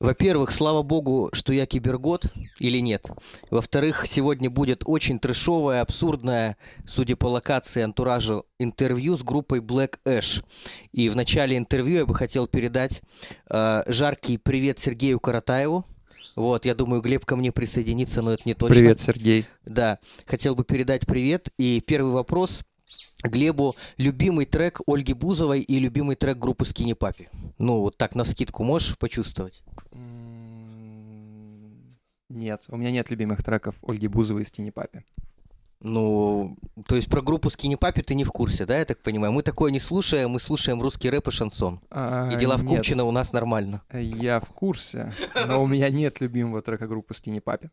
Во-первых, слава богу, что я кибергод или нет. Во-вторых, сегодня будет очень трешовое, абсурдное, судя по локации антуражу, интервью с группой Black Ash. И в начале интервью я бы хотел передать э, жаркий привет Сергею Каратаеву. Вот, я думаю, Глеб ко мне присоединится, но это не точно. Привет, Сергей. Да, хотел бы передать привет. И первый вопрос Глебу любимый трек Ольги Бузовой и любимый трек группы Скини Папи. Ну, вот так на скидку можешь почувствовать? Нет, у меня нет любимых треков Ольги Бузовой и Скини Папи. Ну, то есть про группу Скини Папи ты не в курсе, да, я так понимаю? Мы такое не слушаем, мы слушаем русский рэп и шансон. А, и дела в Купчино у нас нормально. Я в курсе, но у меня нет любимого трека группы Скини Папи.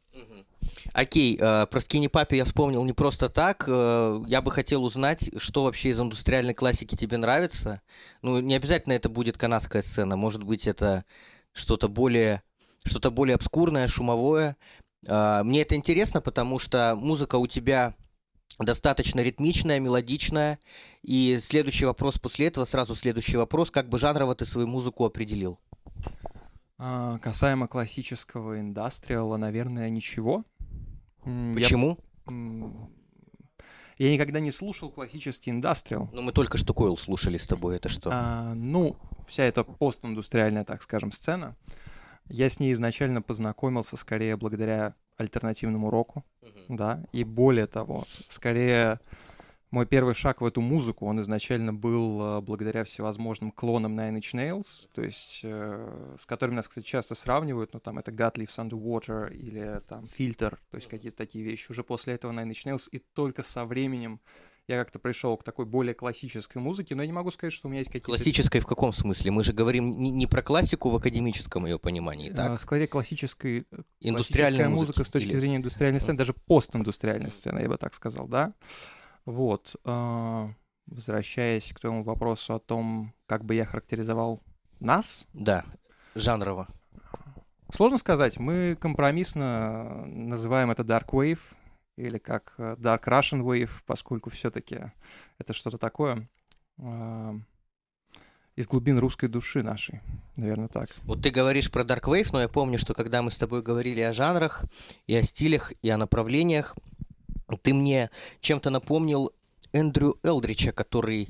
Окей, э, про Скини Папи я вспомнил не просто так. Э, я бы хотел узнать, что вообще из индустриальной классики тебе нравится. Ну, не обязательно это будет канадская сцена, может быть, это что-то более, что-то более обскурное, шумовое. Э, мне это интересно, потому что музыка у тебя достаточно ритмичная, мелодичная. И следующий вопрос после этого, сразу следующий вопрос, как бы жанрово ты свою музыку определил? А, касаемо классического индастриала, наверное, ничего. Я- Почему? м, Я никогда не слушал классический индастриал. Ну, мы только что Койл слушали с тобой, это что? А, ну, вся эта постиндустриальная, так скажем, сцена, я с ней изначально познакомился скорее благодаря альтернативному року, Мгм. да, и более того, скорее мой первый шаг в эту музыку, он изначально был э, благодаря всевозможным клонам Nine Inch Nails, то есть э, с которыми нас, кстати, часто сравнивают, ну, там, это God Lives Underwater или там Фильтр, то есть какие-то такие вещи. Уже после этого Nine Inch Nails, и только со временем я как-то пришел к такой более классической музыке, но я не могу сказать, что у меня есть какие-то... Классической в каком смысле? Мы же говорим не, не про классику в академическом ее понимании, Э, так? Скорее классической, э, Индустриальная классическая музыка с точки или- зрения индустриальной сцены, даже постиндустриальной сцены, я бы так сказал, да. Вот. э, Возвращаясь к твоему вопросу о том, как бы я характеризовал нас, Да, жанрово. сложно сказать. Мы компромиссно называем это Dark Wave или как э, Dark Russian Wave, поскольку все-таки это что-то такое э, из глубин русской души нашей, наверное, так. Вот ты говоришь про Dark Wave, но я помню, что когда мы с тобой говорили о жанрах, и о стилях, и о направлениях, ты мне чем-то напомнил Эндрю Элдрича, который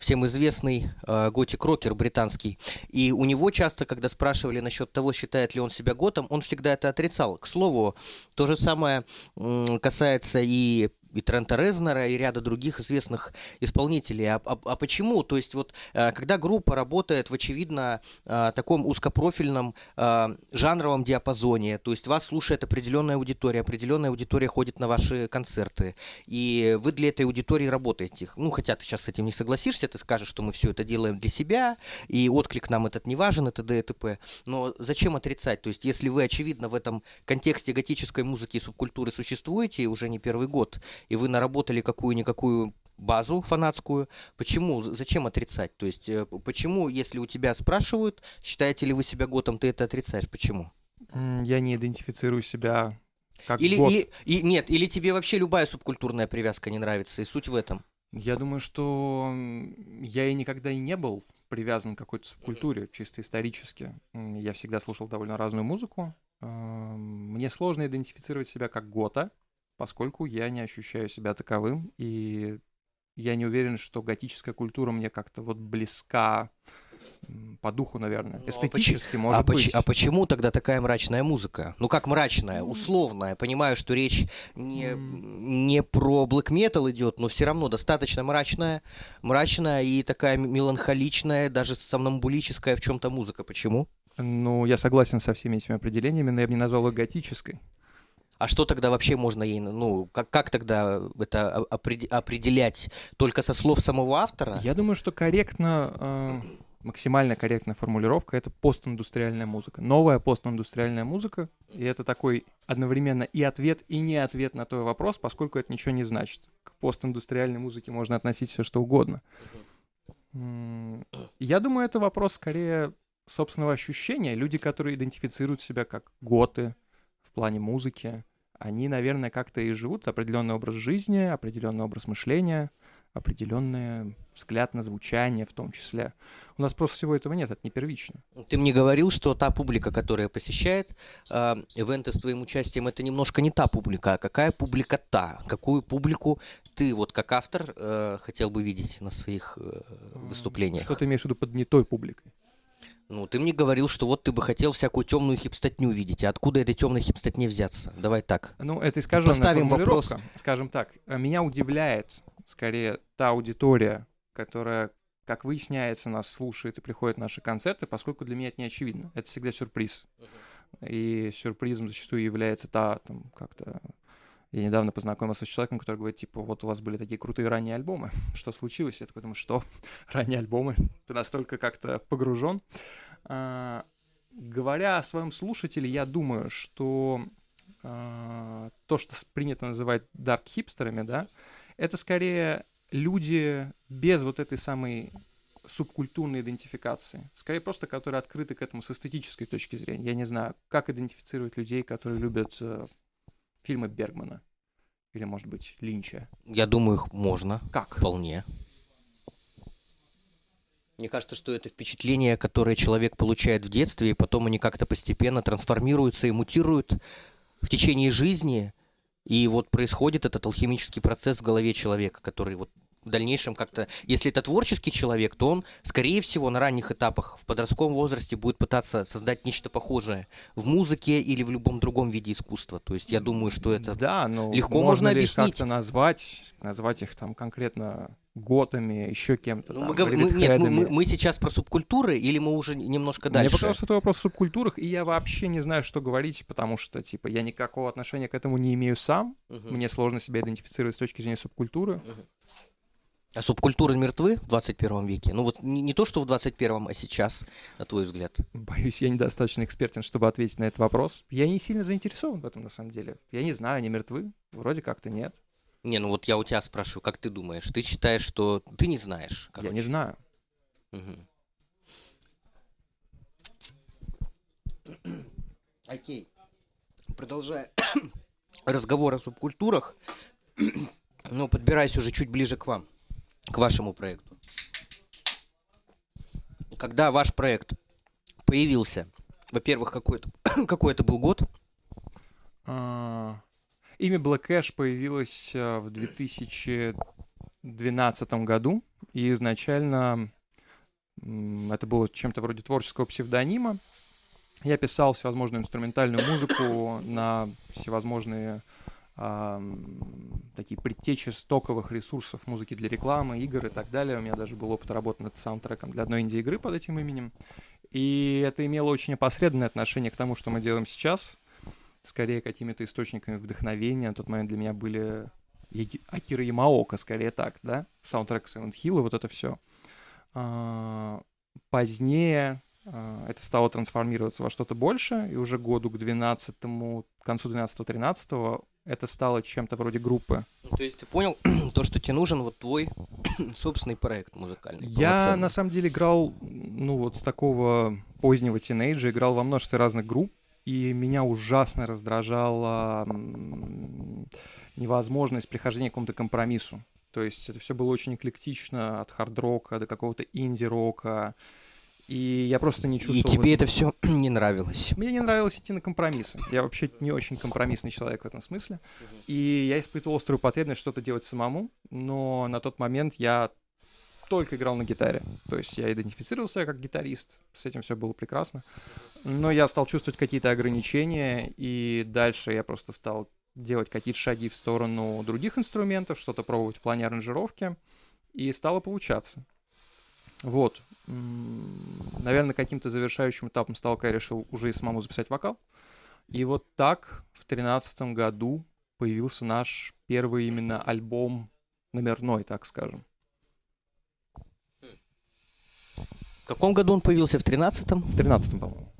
всем известный э, готик-рокер британский. И у него часто, когда спрашивали насчет того, считает ли он себя готом, он всегда это отрицал. К слову, то же самое м, касается и и Трента Резнера, и ряда других известных исполнителей. А, а- а почему? То есть вот э, когда группа работает в очевидно э, таком узкопрофильном э, жанровом диапазоне, то есть вас слушает определенная аудитория, определенная аудитория ходит на ваши концерты, и вы для этой аудитории работаете. Ну, хотя ты сейчас с этим не согласишься, ты скажешь, что мы все это делаем для себя, и отклик нам этот не важен, это т.д. и т.п. Но зачем отрицать? То есть если вы, очевидно, в этом контексте готической музыки и субкультуры существуете уже не первый год, и вы наработали какую-никакую базу фанатскую, почему, зачем отрицать? То есть э, почему, если у тебя спрашивают, считаете ли вы себя готом, ты это отрицаешь? Почему? Я не идентифицирую себя как Или, гот. или- и, нет, или тебе вообще любая субкультурная привязка не нравится, и суть в этом. Я думаю, что я и никогда и не был привязан к какой-то субкультуре, чисто исторически. Я всегда слушал довольно разную музыку. Эм, Мне сложно идентифицировать себя как гота, поскольку я не ощущаю себя таковым, и я не уверен, что готическая культура мне как-то вот близка по духу, наверное. Ну, а Эстетически, может а, поч- быть. а почему тогда такая мрачная музыка? Ну как мрачная, условная. Понимаю, что речь не, не про блэк метал идет, но все равно достаточно мрачная, мрачная и такая меланхоличная, даже сомнамбулическая в чем-то музыка. Почему? Ну, я согласен со всеми этими определениями, но я бы не назвал ее готической. А что тогда вообще можно ей, ну, как, как тогда это определять? Только со слов самого автора? Я думаю, что корректно, э, максимально корректная формулировка — это постиндустриальная музыка. Новая постиндустриальная музыка, и это такой одновременно и ответ, и не ответ на твой вопрос, поскольку это ничего не значит. К постиндустриальной музыке можно относить все что угодно. Я думаю, это вопрос скорее собственного ощущения. Люди, которые идентифицируют себя как готы в плане музыки, они, наверное, как-то и живут определенный образ жизни, определенный образ мышления, определенный взгляд на звучание в том числе. У нас просто всего этого нет, это не первично. Ты мне говорил, что та публика, которая посещает э, ивенты с твоим участием, это немножко не та публика, а какая публика та? Какую публику ты вот как автор э, хотел бы видеть на своих э, выступлениях? Что ты имеешь в виду под не той публикой? Ну, ты мне говорил, что вот ты бы хотел всякую темную хипстотню видеть. А откуда этой темной хипстотне взяться? Давай так. Ну, это искаженная Поставим вопрос. Скажем так, э, меня удивляет скорее та аудитория, которая, как выясняется, нас слушает и приходит на наши концерты, поскольку для меня это не очевидно. Это всегда сюрприз. И сюрпризом зачастую является та, там, как-то... Я недавно познакомился с человеком, который говорит, типа, вот у вас были такие крутые ранние альбомы, что случилось? Я такой думаю, что? Ранние альбомы? Ты настолько как-то погружен. А, говоря о своем слушателе, я думаю, что а, то, что принято называть дарк-хипстерами, да, это скорее люди без вот этой самой субкультурной идентификации. Скорее просто, которые открыты к этому с эстетической точки зрения. Я не знаю, как идентифицировать людей, которые любят э, фильмы Бергмана или, может быть, Линча. Я думаю, их можно. Как? Вполне. Мне кажется, что это впечатление, которое человек получает в детстве, и потом они как-то постепенно трансформируются и мутируют в течение жизни. И вот происходит этот алхимический процесс в голове человека, который вот в дальнейшем как-то... Если это творческий человек, то он, скорее всего, на ранних этапах в подростковом возрасте будет пытаться создать нечто похожее в музыке или в любом другом виде искусства. То есть я думаю, что это... Да, но легко можно, можно объяснить. как-то назвать, назвать их там конкретно готами, еще кем-то. Ну, там, мы, гов- мы- нет, мы, мы- мы сейчас про субкультуры или мы уже немножко Мне дальше? показалось, что это вопрос о субкультурах, и я вообще не знаю, что говорить, потому что, типа, я никакого отношения к этому не имею сам. Мгм. Мне сложно себя идентифицировать с точки зрения субкультуры. А субкультуры мертвы в 21 веке? Ну вот не, не то, что в 21, а сейчас, на твой взгляд. Боюсь, я недостаточно экспертен, чтобы ответить на этот вопрос. Я не сильно заинтересован в этом, на самом деле. Я не знаю, они мертвы? Вроде как-то нет. Не, ну вот я у тебя спрашиваю, как ты думаешь? Ты считаешь, что ты не знаешь? Я не короче. знаю. Мгм. Окей. Продолжая разговор о субкультурах, ну, подбираясь уже чуть ближе к вам, к вашему проекту. Когда ваш проект появился, во-первых, какой это, какой это был год? А, Имя Black Ash появилось э, в 2012 году, и изначально это было чем-то вроде творческого псевдонима. Я писал всевозможную инструментальную музыку на всевозможные такие предтечи стоковых ресурсов музыки для рекламы, игр и так далее. У меня даже был опыт работы над саундтреком для одной инди-игры под этим именем. И это имело очень опосредованное отношение к тому, что мы делаем сейчас. Скорее, какими-то источниками вдохновения. На тот момент для меня были Акира Ямаока, скорее так, да? Саундтрек Silent Hill и вот это все. Позднее а, это стало трансформироваться во что-то больше, и уже году к 12 к концу 12-13 это стало чем-то вроде группы. Ну, То есть ты понял то, что тебе нужен вот твой собственный проект музыкальный? Я на самом деле играл, ну вот с такого позднего тинейджа, играл во множестве разных групп, и меня ужасно раздражала невозможность прихождения к какому-то компромиссу. То есть это все было очень эклектично, от хард-рока до какого-то инди-рока, и я просто не чувствовал... И тебе это все не нравилось? Мне не нравилось идти на компромиссы. Я вообще не очень компромиссный человек в этом смысле. И я испытывал острую потребность что-то делать самому, но на тот момент я только играл на гитаре. То есть я идентифицировал себя как гитарист, с этим все было прекрасно. Но я стал чувствовать какие-то ограничения, и дальше я просто стал делать какие-то шаги в сторону других инструментов, что-то пробовать в плане аранжировки, и стало получаться. Вот. Наверное, каким-то завершающим этапом стал, когда я решил уже и самому записать вокал. И вот так в тринадцатом году появился наш первый именно альбом номерной, так скажем. В каком году он появился? В 13-м? В тринадцатом, по-моему.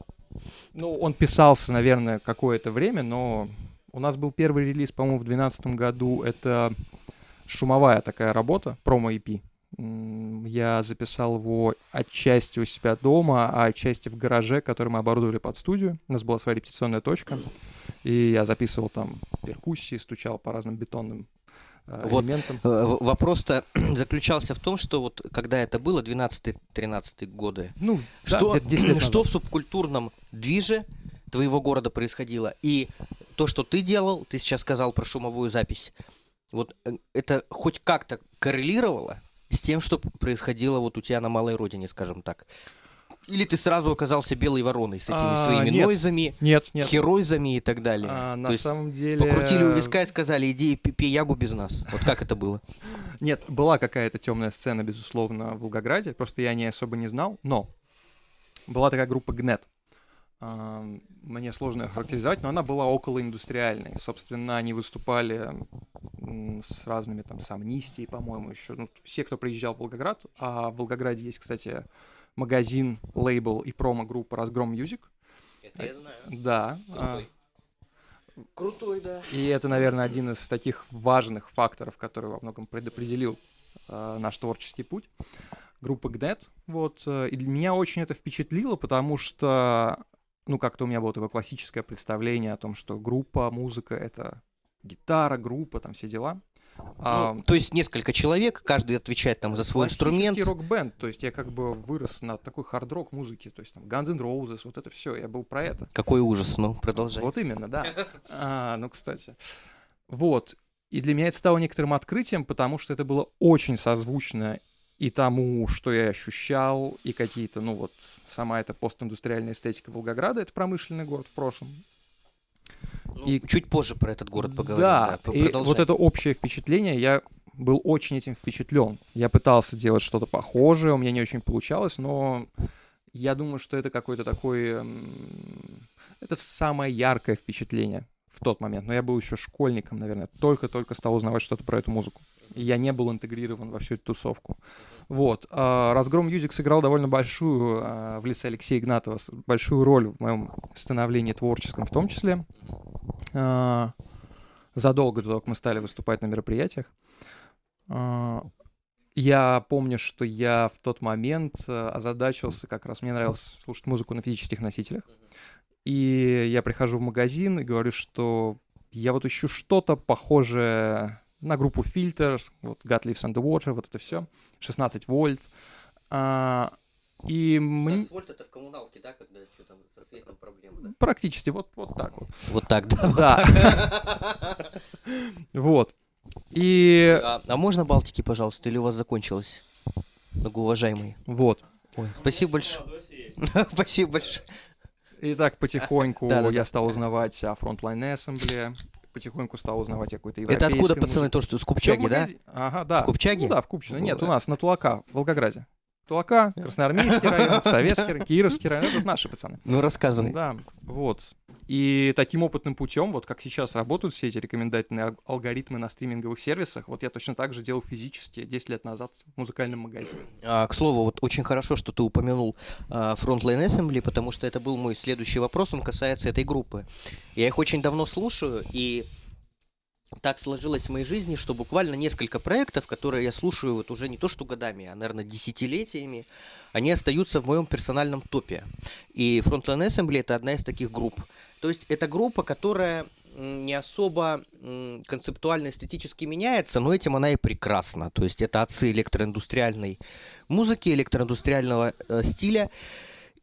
Ну, он писался, наверное, какое-то время, но у нас был первый релиз, по-моему, в двенадцатом году. Это шумовая такая работа, промо-EP. Я записал его отчасти у себя дома, а отчасти в гараже, который мы оборудовали под студию. У нас была своя репетиционная точка. И я записывал там перкуссии, стучал по разным бетонным э, Вот. элементом. Э, Вопрос-то заключался в том, что вот когда это было, 12-13 годы, Ну, да, что, где-то 10 лет что в субкультурном движе твоего города происходило? И то, что ты делал, ты сейчас сказал про шумовую запись, вот э, это хоть как-то коррелировало с тем, что происходило вот у тебя на малой родине, скажем так? Или ты сразу оказался белой вороной с этими А, своими нет. нойзами, Нет, нет. херойзами и так далее? А, на То есть самом деле... Покрутили у виска и сказали, иди пей ягу без нас. Вот как это было? Нет, была какая-то темная сцена, безусловно, в Волгограде, просто я о ней особо не знал, но была такая группа Гнет. А, Мне сложно ее характеризовать, но она была около индустриальной. Собственно, они выступали с разными там, с Амнистией, по-моему, еще. Ну, все, кто приезжал в Волгоград. А в Волгограде есть, кстати, магазин, лейбл и промо-группа «Разгром Music». Это я знаю. Да. а, Крутой, да. И это, наверное, один из таких важных факторов, который во многом предопределил э, наш творческий путь. Группа ГНЕТ. Вот. э, И для меня очень это впечатлило, потому что, ну, как-то у меня было такое классическое представление о том, что группа, музыка — это гитара, группа, там все дела. А, Ну, то есть несколько человек, каждый отвечает там за свой инструмент. рок-бенд, то есть я как бы вырос на такой хард-рок музыке, то есть там Guns N' Roses, вот это все, я был про это. Какой ужас, ну, продолжай. Вот именно, да. А, ну, кстати. Вот. И для меня это стало некоторым открытием, потому что это было очень созвучно и тому, что я ощущал, и какие-то, ну вот, сама эта постиндустриальная эстетика Волгограда, это промышленный город в прошлом. Ну, и- Чуть позже про этот город поговорим. Да, п- и продолжай. вот это общее впечатление, я был очень этим впечатлен. Я пытался делать что-то похожее, у меня не очень получалось, но я думаю, что это какое-то такое... м, Это самое яркое впечатление в тот момент. Но я был еще школьником, наверное, только-только стал узнавать что-то про эту музыку. И я не был интегрирован во всю эту тусовку. Вот. а, Разгром Music сыграл довольно большую, а, в лице Алексея Игнатова, большую роль в моем становлении творческом в том числе. А, задолго до того, как мы стали выступать на мероприятиях. Я помню, что я в тот момент озадачился, как раз мне нравилось слушать музыку на физических носителях. И я прихожу в магазин и говорю, что я вот ищу что-то похожее на группу Фильтр, вот God Lives Underwater, вот это все, 16 вольт. А, и мне... вольт это в коммуналке, да, когда что там со светом проблемы, Практически вот, вот так вот. Вот так, да. Да. Вот. И А, а можно Балтики, пожалуйста, или у вас закончилось? Многоуважаемые. вот. Ой, спасибо большое. Спасибо большое. И так потихоньку я стал узнавать о Frontline Assembly, потихоньку стал узнавать о какой-то Это откуда, пацаны, музыке. то, что с в Купчаги, да? Ага, да. В Купчаге? Ну да, в Купчино. Нет, у нас на Тулака, в Волгограде. Тулака, Красноармейский район, Советский район, Кировский район. Это наши пацаны. Ну, рассказывай. Да, вот. И таким опытным путем, вот как сейчас работают все эти рекомендательные ал- алгоритмы на стриминговых сервисах, вот я точно так же делал физически 10 лет назад в музыкальном магазине. А, к слову, вот очень хорошо, что ты упомянул а, Frontline Assembly, потому что это был мой следующий вопрос, он касается этой группы. Я их очень давно слушаю, и так сложилось в моей жизни, что буквально несколько проектов, которые я слушаю вот уже не то что годами, а, наверное, десятилетиями, они остаются в моем персональном топе. И Frontline Assembly это одна из таких групп. То есть это группа, которая не особо концептуально эстетически меняется, но этим она и прекрасна. То есть это отцы электроиндустриальной музыки, электроиндустриального э, стиля.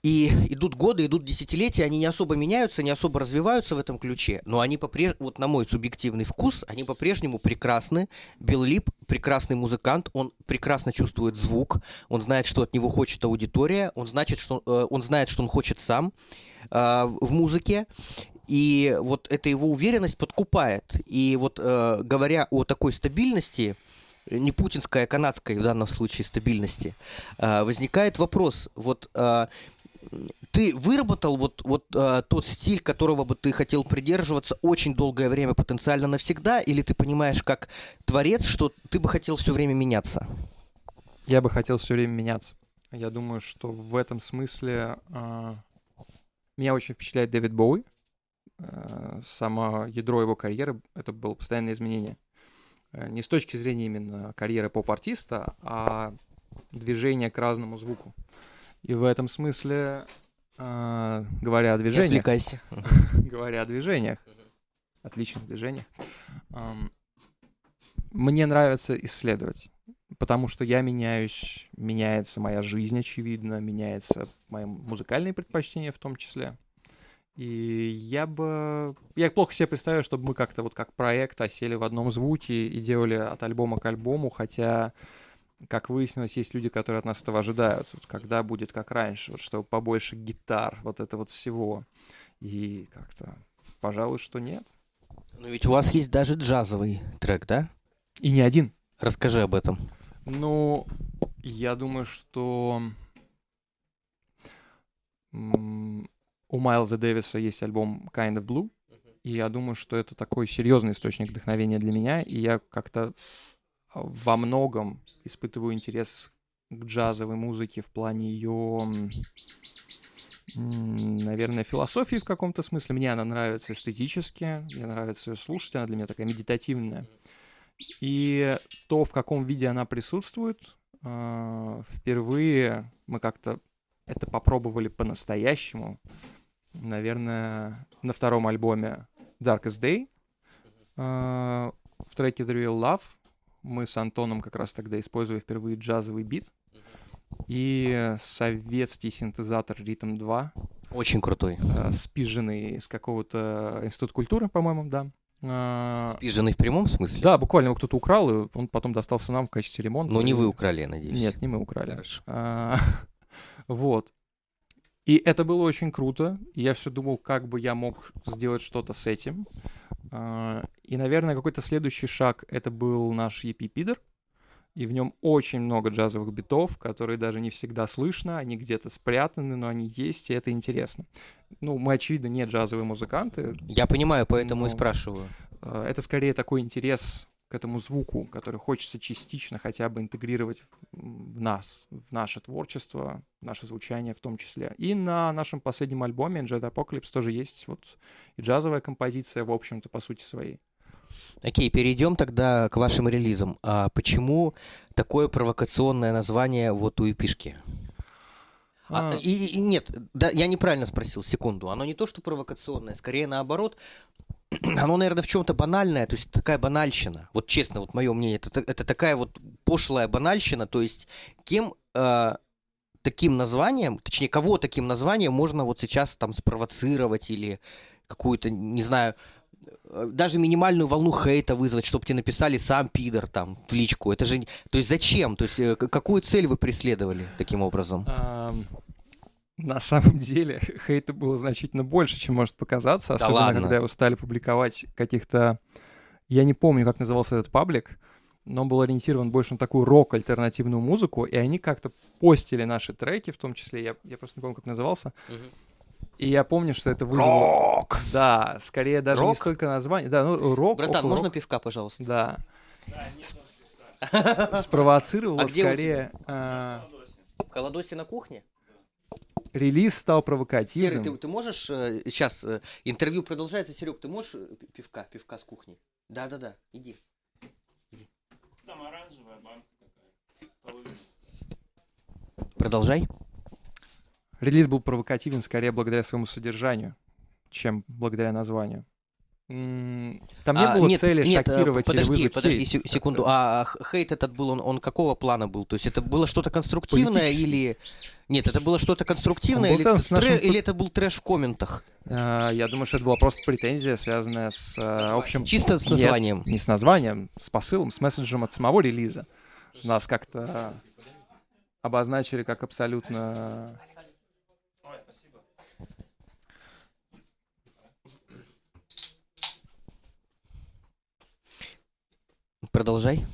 И идут годы, идут десятилетия, они не особо меняются, не особо развиваются в этом ключе, но они по-прежнему, вот на мой субъективный вкус, они по-прежнему прекрасны. Билл Лип прекрасный музыкант, он прекрасно чувствует звук, он знает, что от него хочет аудитория, он, значит, что, э, он знает, что он хочет сам э, в музыке, и вот эта его уверенность подкупает. И вот э, говоря о такой стабильности, не путинской, а канадской в данном случае стабильности, э, возникает вопрос, вот э, ты выработал вот, вот э, тот стиль, которого бы ты хотел придерживаться очень долгое время, потенциально навсегда, или ты понимаешь как творец, что ты бы хотел все время меняться? Я бы хотел все время меняться. Я думаю, что в этом смысле а, меня очень впечатляет Дэвид Боуи. А, само ядро его карьеры — это было постоянное изменение. Э, Не с точки зрения именно карьеры поп-артиста, а движение к разному звуку. И в этом смысле, а, говоря о Не движениях, отвлекайся. говоря о движениях, отличных движениях, ам, мне нравится исследовать, потому что я меняюсь, меняется моя жизнь, очевидно, меняется мои музыкальные предпочтения в том числе. И я бы... Я плохо себе представляю, чтобы мы как-то вот как проект осели в одном звуке и делали от альбома к альбому, хотя, как выяснилось, есть люди, которые от нас этого ожидают. Вот когда будет как раньше, вот чтобы побольше гитар, вот это вот всего. И как-то, пожалуй, что нет. Но ведь у вас есть даже джазовый трек, да? И не один. Расскажи об этом. Ну, я думаю, что у Майлза Дэвиса есть альбом Kind of Blue, и я думаю, что это такой серьезный источник вдохновения для меня, и я как-то во многом испытываю интерес к джазовой музыке в плане ее, наверное, философии в каком-то смысле. Мне она нравится эстетически, мне нравится ее слушать, она для меня такая медитативная. И то, в каком виде она присутствует, а, впервые мы как-то это попробовали по-настоящему наверное, на втором альбоме Darkest Day. Uh, в треке The Real Love мы с Антоном как раз тогда использовали впервые джазовый бит. И советский синтезатор Rhythm 2. Очень крутой. Uh, спиженный из какого-то института культуры, по-моему, да. Uh, спиженный в прямом смысле? Да, буквально его кто-то украл, и он потом достался нам в качестве ремонта. Но не вы украли, я надеюсь. Нет, не мы украли. Хорошо. Uh, вот. И это было очень круто. Я все думал, как бы я мог сделать что-то с этим. А, и, наверное, какой-то следующий шаг — это был наш EP Пидор. И в нем очень много джазовых битов, которые даже не всегда слышно, они где-то спрятаны, но они есть, и это интересно. Ну, мы, очевидно, не джазовые музыканты. Я понимаю, поэтому и спрашиваю. А, это скорее такой интерес к этому звуку, который хочется частично хотя бы интегрировать в нас, в наше творчество, в наше звучание в том числе. И на нашем последнем альбоме Jet Apocalypse тоже есть вот и джазовая композиция, в общем-то, по сути своей. Окей, перейдем тогда к вашим релизам. А почему такое провокационное название вот у эпишки? А, а... И, и нет, да, я неправильно спросил, секунду. Оно не то, что провокационное, скорее наоборот, оно, наверное, в чем-то банальное, то есть такая банальщина. Вот честно, вот мое мнение, это, это такая вот пошлая банальщина, то есть кем э, таким названием, точнее, кого таким названием можно вот сейчас там спровоцировать или какую-то, не знаю, э, даже минимальную волну хейта вызвать, чтобы тебе написали сам пидор там в личку. Это же, то есть зачем? То есть э, какую цель вы преследовали таким образом? На самом деле хейта было значительно больше, чем может показаться, особенно да ладно. когда его стали публиковать каких-то... Я не помню, как назывался этот паблик, но он был ориентирован больше на такую рок-альтернативную музыку, и они как-то постили наши треки, в том числе, я, я просто не помню, как назывался, И я помню, что это вызвало... Рок! Да, скорее даже рок? не столько название. Да, ну, рок. Братан, около можно рок. пивка, пожалуйста? Да. Спровоцировало а скорее... А... В Колодосе на кухне? Релиз стал провокативным. Серый, ты, ты можешь... Э, сейчас э, интервью продолжается. Серег, ты можешь э, пивка, пивка с кухни? Да-да-да, иди. иди. Там оранжевая банка такая. Продолжай. Релиз был провокативен скорее благодаря своему содержанию, чем благодаря названию. Там не а, было нет, цели нет, шокировать подожди, или вызвать подожди хейт. секунду. А хейт этот был, он, он какого плана был? То есть это было что-то конструктивное или... Нет, это было что-то конструктивное или, нашим... трэш, или это был трэш в комментах? А, я думаю, что это была просто претензия, связанная с а, общим... Чисто с названием? Нет, не с названием, с посылом, с месседжем от самого релиза. Нас как-то обозначили как абсолютно Продолжай.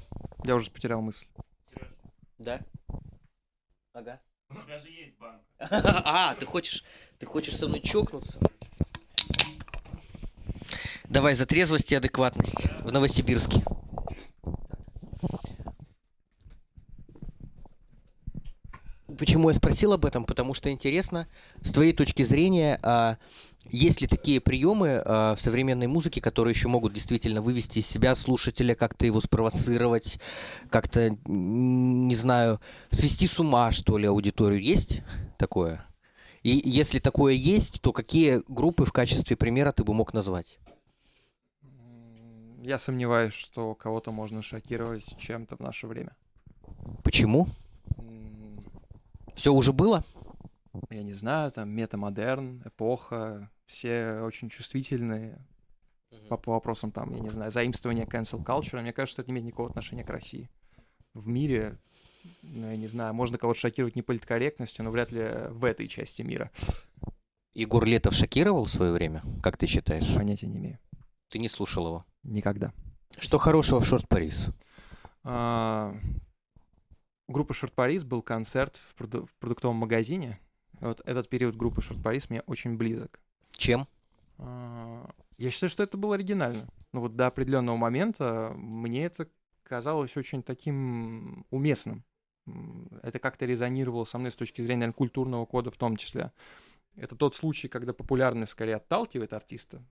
Я уже потерял мысль. Да? Ага. У тебя же есть банк. А, ты хочешь, ты хочешь со мной чокнуться? Давай за трезвость и адекватность в Новосибирске. Почему я спросил об этом? Потому что интересно, с твоей точки зрения, а, есть ли такие приемы а, в современной музыке, которые еще могут действительно вывести из себя слушателя, как-то его спровоцировать, как-то, не знаю, свести с ума, что ли, аудиторию? Есть такое? И если такое есть, то какие группы в качестве примера ты бы мог назвать? Я сомневаюсь, что кого-то можно шокировать чем-то в наше время. Почему? Все уже было? Я не знаю, там метамодерн, эпоха, все очень чувствительные по, по вопросам там, я не знаю, заимствования cancel culture. Мне кажется, это не имеет никакого отношения к России. В мире, ну, я не знаю, можно кого-то шокировать не политкорректностью, но вряд ли в этой части мира. Егор Летов шокировал в свое время, как ты считаешь? Понятия не имею. Ты не слушал его? Никогда. Что хорошего в Шорт Парис? А, группы Шорт Парис был концерт в, проду- в продуктовом магазине. Вот этот период группы Шорт Парис мне очень близок. Чем? А, я считаю, что это было оригинально. Ну вот до определенного момента мне это казалось очень таким уместным. Это как-то резонировало со мной с точки зрения наверное, культурного кода в том числе. Это тот случай, когда популярность скорее отталкивает артиста,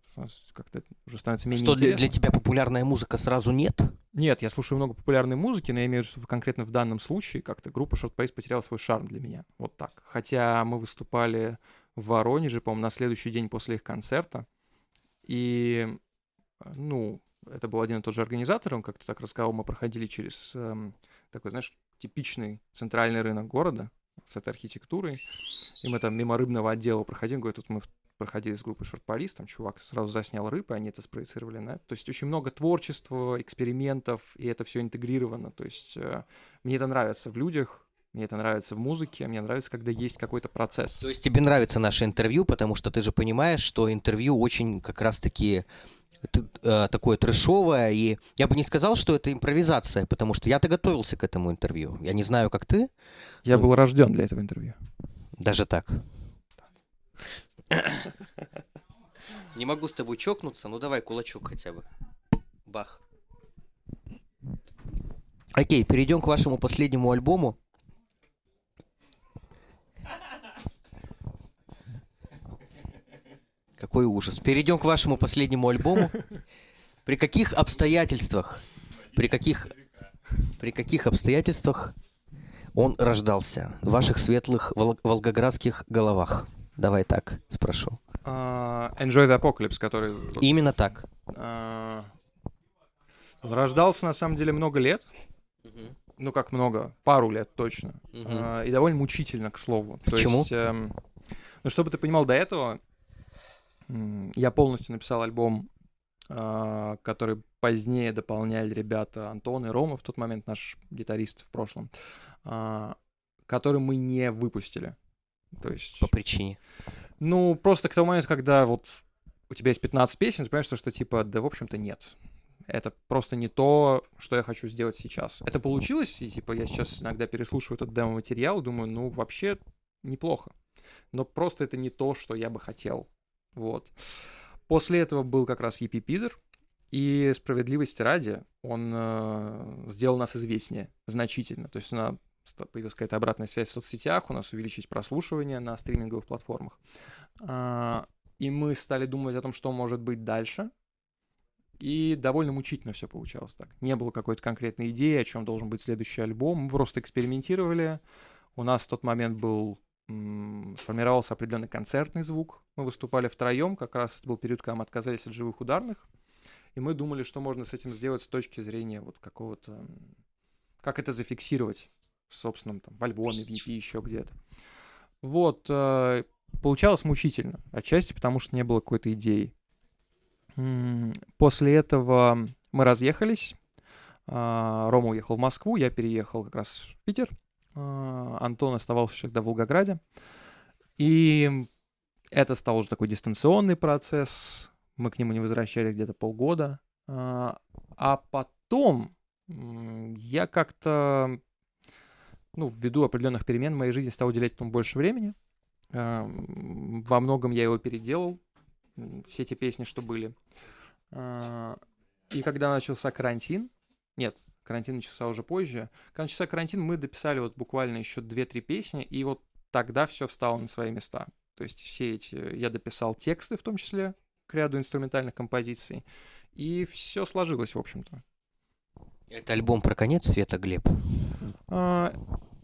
как-то уже становится менее Что для, для тебя популярная музыка сразу нет? Нет, я слушаю много популярной музыки, но я имею в виду, что конкретно в данном случае как-то группа Short Pace потеряла свой шарм для меня. Вот так. Хотя мы выступали в Воронеже, по-моему, на следующий день после их концерта. И, ну, это был один и тот же организатор, он как-то так рассказал, мы проходили через эм, такой, знаешь, типичный центральный рынок города с этой архитектурой, и мы там мимо рыбного отдела проходим, говорит, тут мы проходили с группой Paris, там чувак сразу заснял рыбы, они это спроецировали на То есть очень много творчества, экспериментов, и это все интегрировано. То есть э, мне это нравится в людях, мне это нравится в музыке, мне нравится, когда есть какой-то процесс. То есть тебе нравится наше интервью, потому что ты же понимаешь, что интервью очень как раз-таки такое трэшовое, и я бы не сказал, что это импровизация, потому что я-то готовился к этому интервью. Я не знаю, как ты. Я ну, был рожден для этого интервью. Даже так. Не могу с тобой чокнуться, ну давай кулачок хотя бы. Бах. Окей, перейдем к вашему последнему альбому. Какой ужас. Перейдем к вашему последнему альбому. При каких обстоятельствах, при каких, при каких обстоятельствах он рождался в ваших светлых вол- волгоградских головах? Давай так спрошу. Uh, Enjoy the Apocalypse, который... Именно так. Uh, он рождался, на самом деле, много лет. Uh-huh. Ну, как много? Пару лет точно. Uh-huh. Uh, и довольно мучительно, к слову. Почему? То есть, эм, ну, чтобы ты понимал, до этого я полностью написал альбом, а, который позднее дополняли ребята Антон и Рома, в тот момент наш гитарист в прошлом, а, который мы не выпустили. То есть... По причине? Ну, просто к тому моменту, когда вот у тебя есть 15 песен, ты понимаешь, что, что типа, да, в общем-то, нет. Это просто не то, что я хочу сделать сейчас. Это получилось, и типа я сейчас иногда переслушиваю этот демо-материал, думаю, ну, вообще неплохо. Но просто это не то, что я бы хотел вот. После этого был как раз Епи Пидер, и справедливости ради, он э, сделал нас известнее значительно. То есть у нас появилась какая-то обратная связь в соцсетях, у нас увеличились прослушивания на стриминговых платформах. Э, и мы стали думать о том, что может быть дальше. И довольно мучительно все получалось так. Не было какой-то конкретной идеи, о чем должен быть следующий альбом. Мы просто экспериментировали. У нас в тот момент был сформировался определенный концертный звук. Мы выступали втроем, как раз это был период, когда мы отказались от живых ударных. И мы думали, что можно с этим сделать с точки зрения вот какого-то... Как это зафиксировать в собственном там, в альбоме, в EP, еще где-то. Вот. Э, получалось мучительно. Отчасти потому, что не было какой-то идеи. После этого мы разъехались. А, Рома уехал в Москву, я переехал как раз в Питер. А, Антон оставался всегда в Волгограде. И это стал уже такой дистанционный процесс. Мы к нему не возвращались где-то полгода. А, а потом я как-то, ну, ввиду определенных перемен в моей жизни стал уделять этому больше времени. А, во многом я его переделал, все эти песни, что были. И когда начался карантин, нет, карантин начался уже позже. Когда начался карантин, мы дописали вот буквально еще 2-3 песни, и вот тогда все встало на свои места. То есть все эти... Я дописал тексты, в том числе, к ряду инструментальных композиций, и все сложилось, в общем-то. Это альбом про конец света, Глеб? А,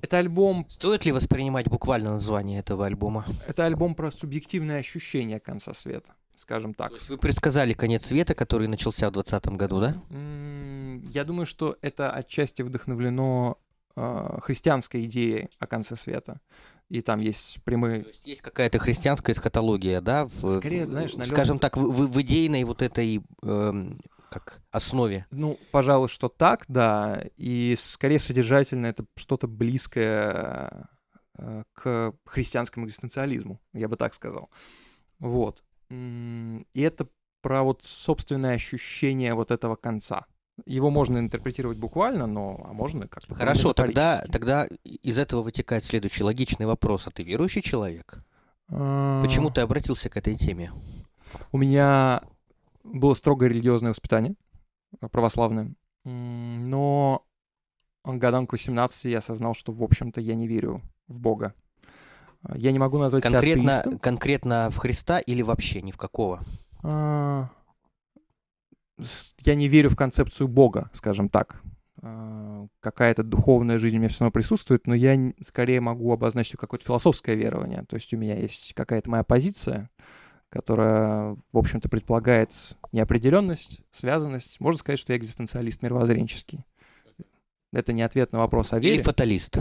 это альбом... Стоит ли воспринимать буквально название этого альбома? Это альбом про субъективное ощущение конца света. скажем так. То есть вы предсказали конец света, который начался в 2020 году, да? Я думаю, что это отчасти вдохновлено э, христианской идеей о конце света. И там есть прямые... То есть есть какая-то христианская эсхатология, да? В, Скорее, знаешь, налёт- Скажем так, в, в- в идейной вот этой эм, как основе. Ну, пожалуй, что так, да. И скорее содержательно это что-то близкое э, к христианскому экзистенциализму, я бы так сказал. Вот. И это про вот собственное ощущение вот этого конца. Его можно интерпретировать буквально, но а можно как-то Хорошо, тогда, тогда из этого вытекает следующий логичный вопрос. А ты верующий человек? А, Почему ты обратился к этой теме? У меня было строгое религиозное воспитание, православное, но годам к 18 я осознал, что, в общем-то, я не верю в Бога. Я не могу назвать себя Конкретно, атеистом. конкретно в Христа или вообще ни в какого? А, Я не верю в концепцию Бога, скажем так. А, Какая-то духовная жизнь у меня все равно присутствует, но я скорее могу обозначить какое-то философское верование. То есть у меня есть какая-то моя позиция, которая, в общем-то, предполагает неопределенность, связанность. Можно сказать, что я экзистенциалист мировоззренческий. Это не ответ на вопрос о Или вере. фаталист?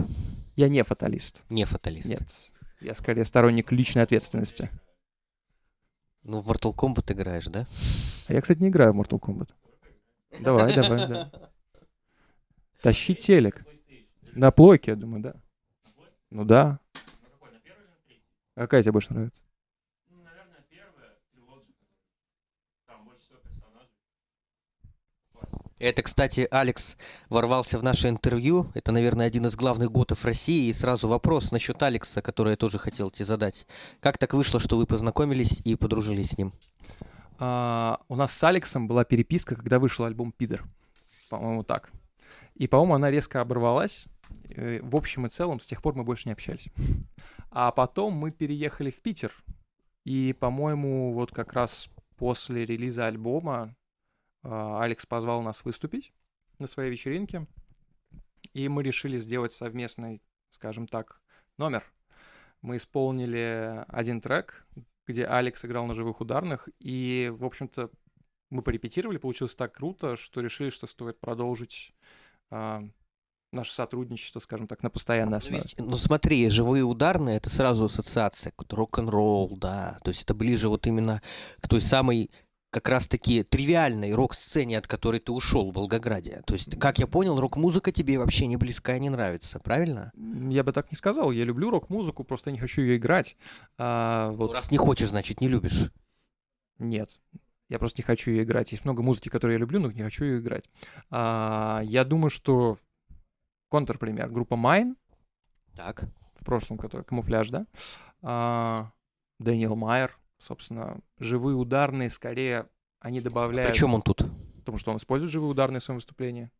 Я не фаталист. Не фаталист. Нет. Я скорее сторонник личной ответственности. Ну, в Mortal Kombat играешь, да? А я, кстати, не играю в Mortal Kombat. Давай, давай, да. Тащи телек. На плойке, я думаю, да. Ну да. А какая тебе больше нравится? Это, кстати, Алекс ворвался в наше интервью. Это, наверное, один из главных готов России. И сразу вопрос насчет Алекса, который я тоже хотел тебе задать. Как так вышло, что вы познакомились и подружились с ним? А, у нас с Алексом была переписка, когда вышел альбом «Пидор». По-моему, так. И, по-моему, она резко оборвалась. Э, В общем и целом, с тех пор мы больше не общались. А потом мы переехали в Питер. И, по-моему, вот как раз после релиза альбома Алекс позвал нас выступить на своей вечеринке. И мы решили сделать совместный, скажем так, номер. Мы исполнили один трек, где Алекс играл на живых ударных, и, в общем-то, мы порепетировали, получилось так круто, что решили, что стоит продолжить а, наше сотрудничество, скажем так, на постоянной Ну, основе. ведь, ну смотри, живые ударные это сразу ассоциация, рок-н-ролл, да. То есть это ближе вот именно к той самой как раз-таки тривиальной рок-сцене, от которой ты ушел в Волгограде. То есть, как я понял, рок-музыка тебе вообще не близка и не нравится, правильно? Я бы так не сказал, я люблю рок-музыку, просто я не хочу ее играть. А, Ну, вот раз не хочешь, значит, не любишь. нет. Я просто не хочу ее играть. Есть много музыки, которую я люблю, но не хочу ее играть. А, я думаю, что контрпример. Группа Mine, Так. в прошлом, который камуфляж, да? А, Дэниел Майер, собственно, живые ударные, скорее, они добавляют... Причем он тут? Потому что он использует живые ударные в своем выступлении.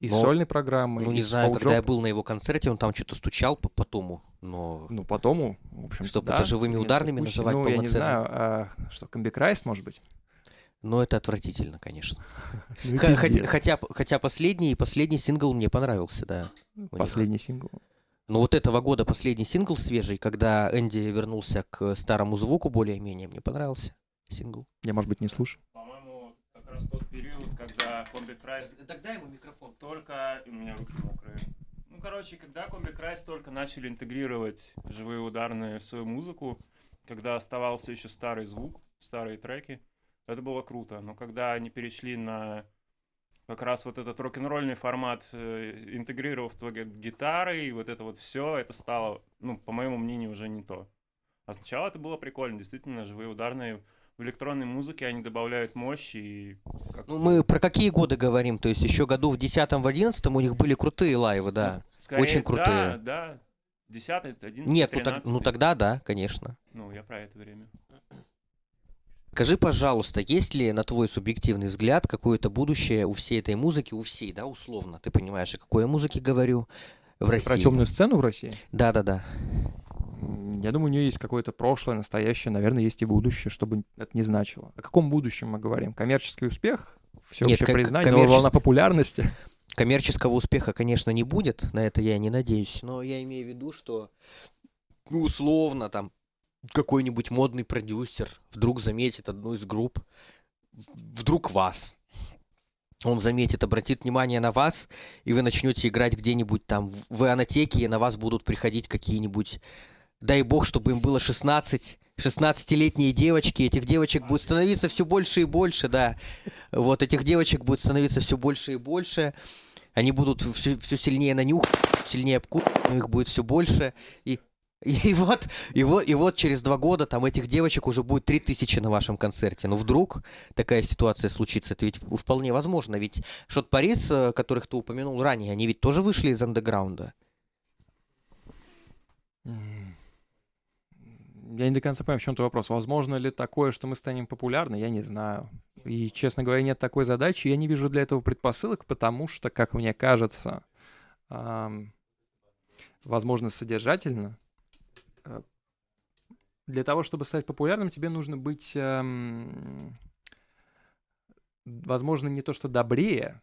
Из Но- сольной программы, Ну, не знаю, когда я был на его концерте, он там что-то стучал по потому, но... Ну, потом, в общем Чтоб это живыми ударными называть Ну, я не полноценно. знаю, а, что, комбикрайст, может быть? Но это отвратительно, конечно. Ну и Хотя, хотя, последний, последний сингл мне понравился, да. Последний сингл. Но вот этого года последний сингл свежий, когда Энди вернулся к старому звуку более-менее, мне понравился сингл. Я, может быть, не слушаю. По-моему, как раз тот период, когда Combichrist Тогда ему микрофон. только... У меня руки мокрые. Ну, короче, когда Combichrist только начали интегрировать живые ударные в свою музыку, когда оставался еще старый звук, старые треки, это было круто. Но когда они перешли на как раз вот этот рок-н-ролльный формат, э, интегрировав туда гитары и вот это вот все, это стало, ну, по моему мнению, уже не то. А сначала это было прикольно, действительно, живые ударные в электронной музыке они добавляют мощи и как- Ну, мы про какие годы говорим? То есть еще году в 10 в 11 у них были крутые лайвы, да. Скорее, очень крутые. Да, да. 10 11 Нет, ну, так- ну тогда да, конечно. Ну, я про это время. Скажи, пожалуйста, есть ли, на твой субъективный взгляд, какое-то будущее у всей этой музыки, у всей, да, условно? Ты понимаешь, о какой музыке говорю в России? Про темную сцену в России? Да-да-да. Я думаю, у нее есть какое-то прошлое, настоящее, наверное, есть и будущее, чтобы это не значило. О каком будущем мы говорим? Коммерческий успех? Всеобщее как- признание, коммерчес- волна популярности? Коммерческого успеха, конечно, не будет, на это я не надеюсь, но я имею в виду, что ну, условно там какой-нибудь модный продюсер вдруг заметит одну из групп, вдруг вас. Он заметит, обратит внимание на вас, и вы начнете играть где-нибудь там в анотеке, и на вас будут приходить какие-нибудь, дай бог, чтобы им было 16, 16-летние девочки, этих девочек будет становиться все больше и больше, да. Вот этих девочек будет становиться все больше и больше. Они будут все, все сильнее на нюх, сильнее обкусывать, их будет все больше. И и вот, и вот, и вот через два года там этих девочек уже будет три тысячи на вашем концерте. Но вдруг такая ситуация случится, это ведь вполне возможно. Ведь Шот Парис, э, которых ты упомянул ранее, они ведь тоже вышли из андеграунда. Я не до конца понимаю, в чем то вопрос. Возможно ли такое, что мы станем популярны? Я не знаю. И, честно говоря, нет такой задачи. Я не вижу для этого предпосылок, потому что, как мне кажется, возможно, содержательно, для того, чтобы стать популярным, тебе нужно быть, эм, возможно, не то что добрее,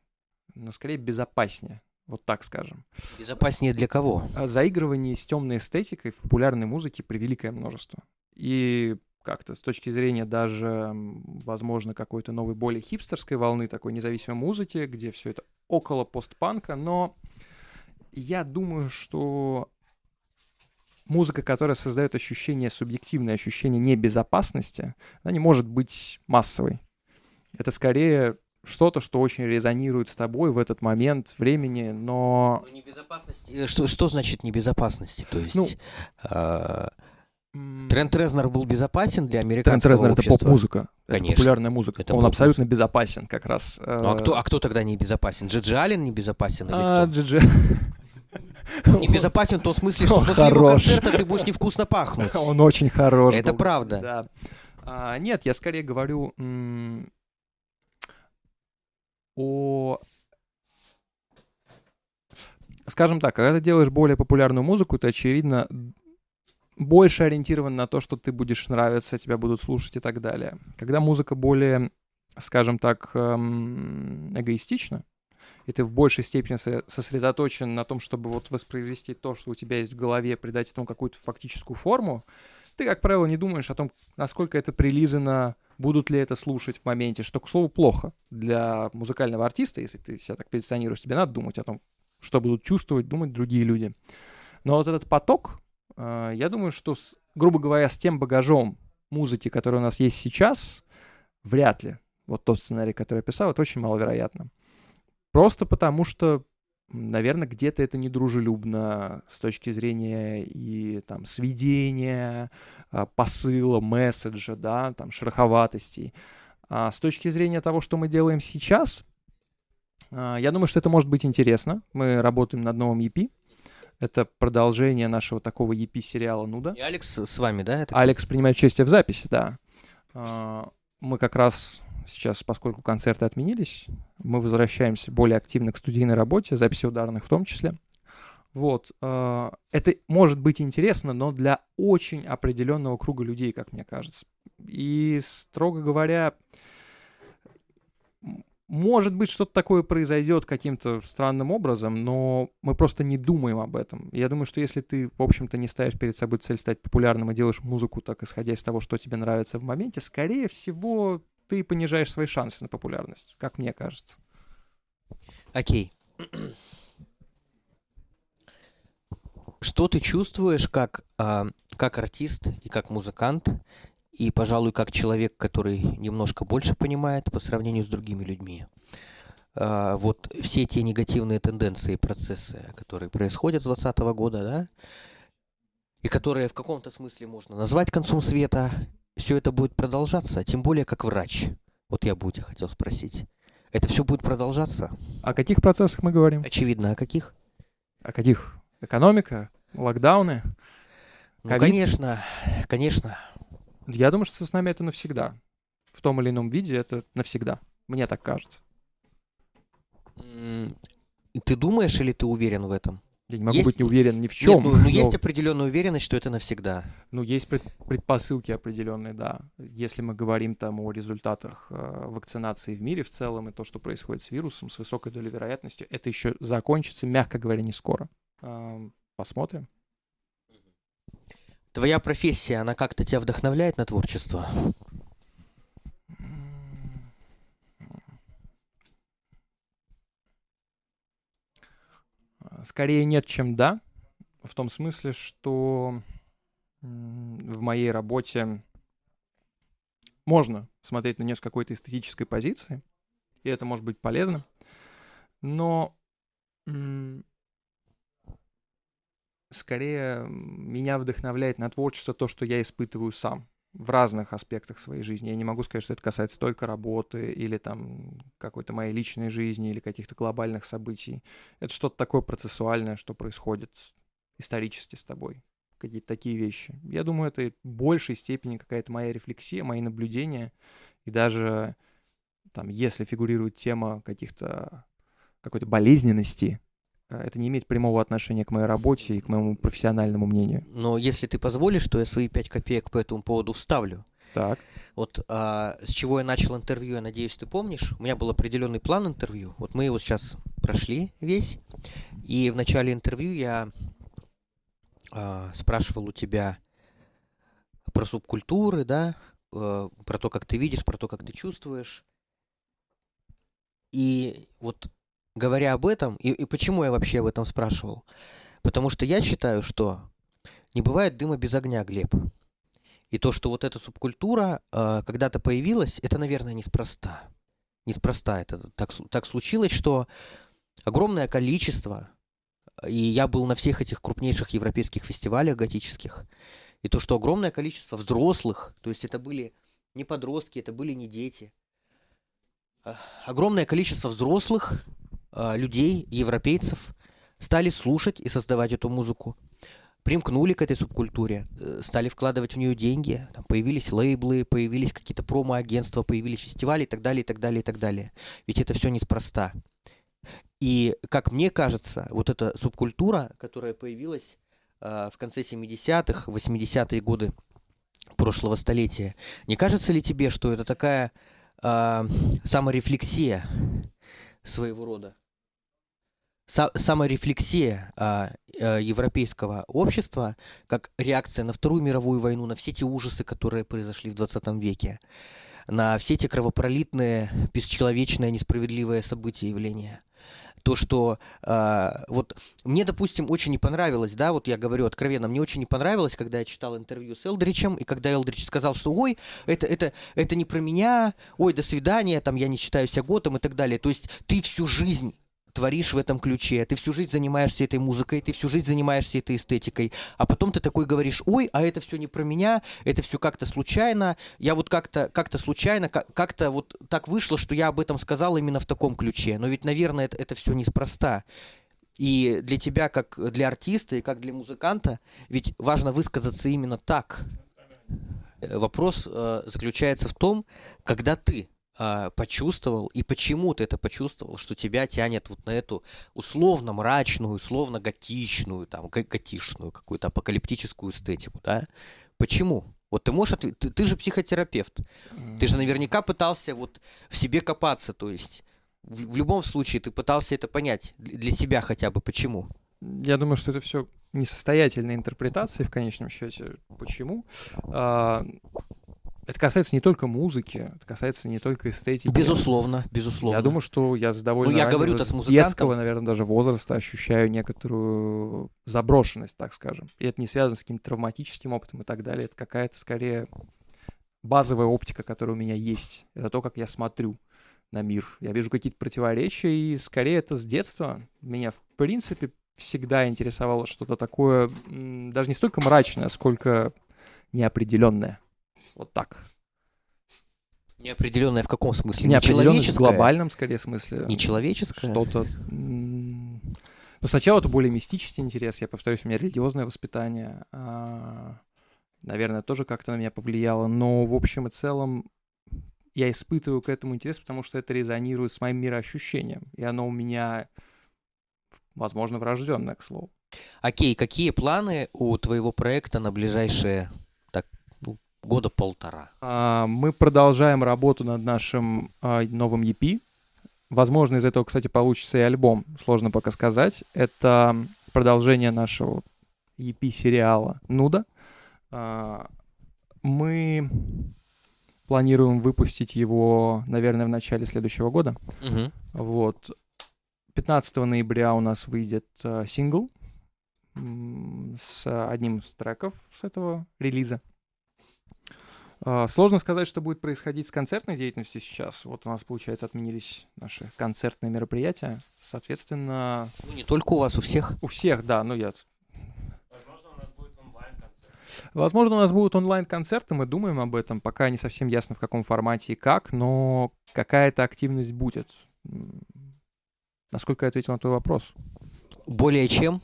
но скорее безопаснее. Вот так скажем. Безопаснее для кого? А заигрывание с темной эстетикой в популярной музыке превеликое множество. И как-то с точки зрения даже, возможно, какой-то новой, более хипстерской волны такой независимой музыки, где все это около постпанка, но я думаю, что музыка, которая создает ощущение, субъективное ощущение небезопасности, она не может быть массовой. Это скорее что-то, что очень резонирует с тобой в этот момент времени, но... Ну, небезопасность... Э, что, что значит небезопасности? То есть... Ну, э, Трент Резнер был безопасен для американского Трент Резнер общества? это поп-музыка. Конечно. Это популярная музыка. Это Он абсолютно безопасен как раз. Ну, а, кто, а кто тогда не безопасен? Джиджи Аллен не безопасен? Или а, кто? Джиджи... Не безопасен в том смысле, что после его концерта ты будешь невкусно пахнуть. Он очень хорош. Это правда. Да. А, нет, я скорее говорю о... Скажем так, когда ты делаешь более популярную музыку, ты, очевидно, больше ориентирован на то, что ты будешь нравиться, тебя будут слушать и так далее. Когда музыка более, скажем так, эм, эгоистична, и ты в большей степени сосредоточен на том, чтобы вот воспроизвести то, что у тебя есть в голове, придать этому какую-то фактическую форму, ты, как правило, не думаешь о том, насколько это прилизано будут ли это слушать в моменте, что, к слову, плохо для музыкального артиста, если ты себя так позиционируешь, тебе надо думать о том, что будут чувствовать, думать другие люди. Но вот этот поток, э, я думаю, что, с, грубо говоря, с тем багажом музыки, который у нас есть сейчас, вряд ли. Вот тот сценарий, который я писал, это очень маловероятно. Просто потому что наверное, где-то это недружелюбно с точки зрения и там сведения, а, посыла, месседжа, да, там шероховатостей. А с точки зрения того, что мы делаем сейчас, а, я думаю, что это может быть интересно. Мы работаем над новым EP. Это продолжение нашего такого EP-сериала «Нуда». И Алекс с вами, да? Это... Алекс принимает участие в записи, да. А, мы как раз сейчас, поскольку концерты отменились, мы возвращаемся более активно к студийной работе, записи ударных в том числе. Вот. Э, это может быть интересно, но для очень определенного круга людей, как мне кажется. И, строго говоря, может быть, что-то такое произойдет каким-то странным образом, но мы просто не думаем об этом. Я думаю, что если ты, в общем-то, не ставишь перед собой цель стать популярным и делаешь музыку так, исходя из того, что тебе нравится в моменте, скорее всего, ты понижаешь свои шансы на популярность, как мне кажется. Окей. Что ты чувствуешь как, э, как артист и как музыкант, и, пожалуй, как человек, который немножко больше понимает по сравнению с другими людьми? Э, вот все те негативные тенденции и процессы, которые происходят с 2020 года, да, и которые в каком-то смысле можно назвать концом света, все это будет продолжаться, тем более как врач. Вот я бы у тебя хотел спросить. Это все будет продолжаться? О каких процессах мы говорим? Очевидно, о каких? О каких? Экономика? Локдауны? Ну, конечно, конечно. Я думаю, что с нами это навсегда. В том или ином виде это навсегда. Мне так кажется. Ты думаешь или ты уверен в этом? Я не могу есть... быть не уверен ни в чем. Нет, ну, ну но... есть определенная уверенность, что это навсегда. Ну, есть пред... предпосылки определенные, да. Если мы говорим там о результатах э, вакцинации в мире в целом и то, что происходит с вирусом, с высокой долей вероятности, это еще закончится, мягко говоря, не скоро. Э, посмотрим. Твоя профессия, она как-то тебя вдохновляет на творчество? Скорее нет, чем да. В том смысле, что в моей работе можно смотреть на нее с какой-то эстетической позиции, и это может быть полезно, но скорее меня вдохновляет на творчество то, что я испытываю сам в разных аспектах своей жизни. Я не могу сказать, что это касается только работы или там какой-то моей личной жизни или каких-то глобальных событий. Это что-то такое процессуальное, что происходит исторически с тобой. Какие-то такие вещи. Я думаю, это в большей степени какая-то моя рефлексия, мои наблюдения. И даже там, если фигурирует тема каких-то какой-то болезненности, это не имеет прямого отношения к моей работе и к моему профессиональному мнению. Но если ты позволишь, то я свои пять копеек по этому поводу вставлю. Так. Вот а, с чего я начал интервью, я надеюсь, ты помнишь. У меня был определенный план интервью. Вот мы его сейчас прошли весь. И в начале интервью я а, спрашивал у тебя про субкультуры, да, а, про то, как ты видишь, про то, как ты чувствуешь. И вот говоря об этом, и, и почему я вообще об этом спрашивал? Потому что я считаю, что не бывает дыма без огня, Глеб. И то, что вот эта субкультура э, когда-то появилась, это, наверное, неспроста. Неспроста это так, так случилось, что огромное количество, и я был на всех этих крупнейших европейских фестивалях готических, и то, что огромное количество взрослых, то есть это были не подростки, это были не дети, а огромное количество взрослых людей, европейцев, стали слушать и создавать эту музыку. Примкнули к этой субкультуре, э, стали вкладывать в нее деньги, там появились лейблы, появились какие-то промо-агентства, появились фестивали и так далее, и так далее, и так далее. Ведь это все неспроста. И, как мне кажется, вот эта субкультура, которая появилась э, в конце 70-х, 80-е годы прошлого столетия, не кажется ли тебе, что это такая э, саморефлексия своего рода? Саморефлексия а, а, европейского общества как реакция на Вторую мировую войну, на все те ужасы, которые произошли в 20 веке, на все те кровопролитные, бесчеловечные, несправедливые события и явления. То, что э, вот мне, допустим, очень не понравилось, да, вот я говорю откровенно, мне очень не понравилось, когда я читал интервью с Элдричем, и когда Элдрич сказал, что ой, это, это, это не про меня, ой, до свидания, там я не считаю себя готом и так далее. То есть ты всю жизнь творишь в этом ключе, ты всю жизнь занимаешься этой музыкой, ты всю жизнь занимаешься этой эстетикой, а потом ты такой говоришь, ой, а это все не про меня, это все как-то случайно, я вот как-то как-то случайно, как-то вот так вышло, что я об этом сказал именно в таком ключе, но ведь, наверное, это, это все неспроста. И для тебя, как для артиста и как для музыканта, ведь важно высказаться именно так. Э, вопрос э, заключается в том, когда ты э, почувствовал, и почему ты это почувствовал, что тебя тянет вот на эту условно мрачную, условно готичную, там, готишную какую-то апокалиптическую эстетику, да? Почему? Вот ты можешь ответить, ты, ты же психотерапевт, ты же наверняка пытался вот в себе копаться, то есть в, в любом случае ты пытался это понять для себя хотя бы, почему? Я думаю, что это все несостоятельные интерпретации в конечном счете. Почему? А, это касается не только музыки, это касается не только эстетики. Безусловно, безусловно. Я думаю, что я с довольно ну, я говорю с детского, наверное, даже возраста ощущаю некоторую заброшенность, так скажем. И это не связано с каким-то травматическим опытом и так далее. Это какая-то скорее базовая оптика, которая у меня есть. Это то, как я смотрю на мир. Я вижу какие-то противоречия, и скорее это с детства. Меня, в принципе, всегда интересовало что-то такое, даже не столько мрачное, сколько неопределенное. Вот так. Неопределенное в каком смысле? Неопределенное в глобальном, скорее, смысле. Нечеловеческое? Что-то... Ну, сначала это более мистический интерес. Я повторюсь, у меня религиозное воспитание. А, наверное, тоже как-то на меня повлияло. Но в общем и целом я испытываю к этому интерес, потому что это резонирует с моим мироощущением. И оно у меня, возможно, врожденное, к слову. Окей, какие планы у твоего проекта на ближайшие года полтора. А, мы продолжаем работу над нашим а, новым EP. Возможно, из этого, кстати, получится и альбом. Сложно пока сказать. Это продолжение нашего EP-сериала «Нуда». А, Мы планируем выпустить его, наверное, в начале следующего года. Мгм. Вот. 15 ноября у нас выйдет э, сингл с одним из треков с этого релиза. А, Сложно сказать, что будет происходить с концертной деятельностью сейчас. Вот у нас, получается, отменились наши концертные мероприятия. Соответственно, Ну, не только у вас, у всех. у всех, да, ну я... Возможно, у нас будет онлайн-концерт. Возможно, у нас будут онлайн-концерты, мы думаем об этом. Пока не совсем ясно, в каком формате и как, но какая-то активность будет. Насколько я ответил на твой вопрос? Более чем.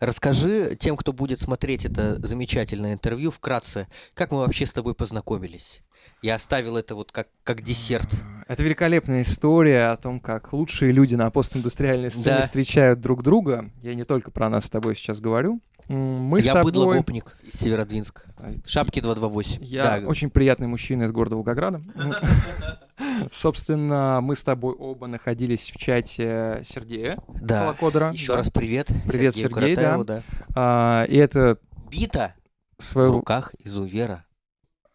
Расскажи тем, кто будет смотреть это замечательное интервью, вкратце, как мы вообще с тобой познакомились. Я оставил это вот как, как десерт. Это великолепная история о том, как лучшие люди на постиндустриальной сцене Да. встречают друг друга. Я не только про нас с тобой сейчас говорю. Мы Я тобой... быдлогопник из Северодвинска. Шапки 228. Я Да, очень приятный мужчина из города Волгограда. Собственно, мы с тобой оба находились в чате Сергея да. Колокодера. Еще Да. раз привет. Привет, Сергею Сергей, да. Каратаеву, да. А, И это Бита в своего... руках изувера.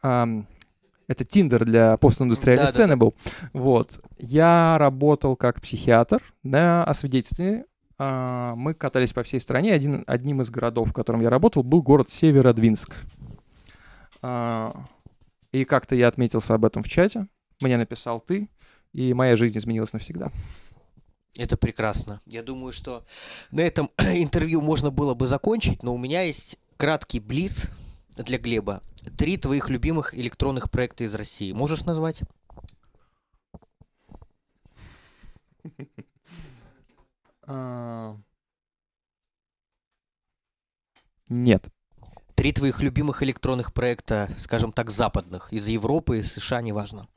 ам, Это Тиндер для постиндустриальной Да, да, сцены был. Вот. Я работал как психиатр на освидетельствовании. А, Мы катались по всей стране. Один, одним из городов, в котором я работал, был город Северодвинск. А, И как-то я отметился об этом в чате. Мне написал ты, и моя жизнь изменилась навсегда. Это прекрасно. Я думаю, что на этом интервью можно было бы закончить, но у меня есть краткий блиц для Глеба. Три твоих любимых электронных проекта из России. Можешь назвать? А, Нет. Три твоих любимых электронных проекта, скажем так, западных, из Европы, из США, неважно.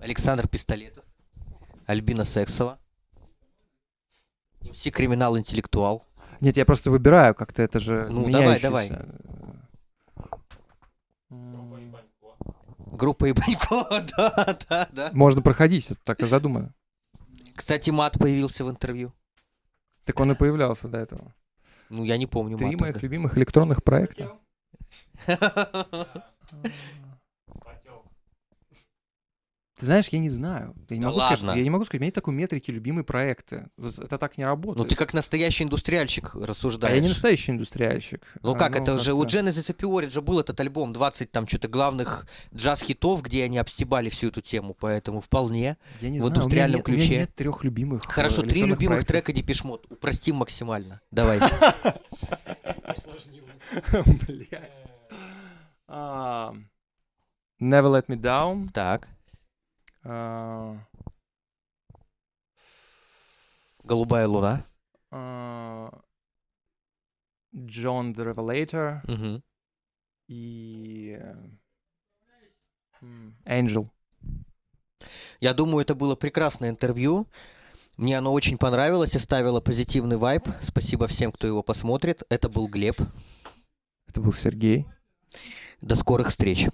Александр Пистолетов, Альбина Сексова, МС Криминал Интеллектуал. Нет, я просто выбираю как-то, это же Ну, давай, давай. Группа Ибанько, да, да, да. Можно проходить, это так и задумано. Кстати, мат появился в интервью. Так он и появлялся до этого. Ну, я не помню Три моих любимых электронных проекта. Ты знаешь, я не знаю. Я не, Да могу сказать, что- ладно. я не могу сказать, у меня нет такой метрики любимые проекты. Это так не работает. Ну, ты как настоящий индустриальщик А рассуждаешь. я не настоящий индустриальщик. Ну А, как, это же у Genesis и Piorit же был этот альбом, 20 там что-то главных джаз-хитов, где они обстебали всю эту тему, поэтому вполне. Я не в знаю, у меня индустриальном нет- У меня ключе. нет трех любимых. э, Хорошо, три электронных любимых проектов. трека Депешмот. Упростим максимально. Давай. Блядь. А, Never Let Me Down. Так. А, Голубая луна. а, John the Revelator Мгм. и Angel. Я думаю, это было прекрасное интервью. Мне оно очень понравилось, оставило позитивный вайб. Спасибо всем, кто его посмотрит. Это был Глеб. Это был Сергей. До скорых встреч.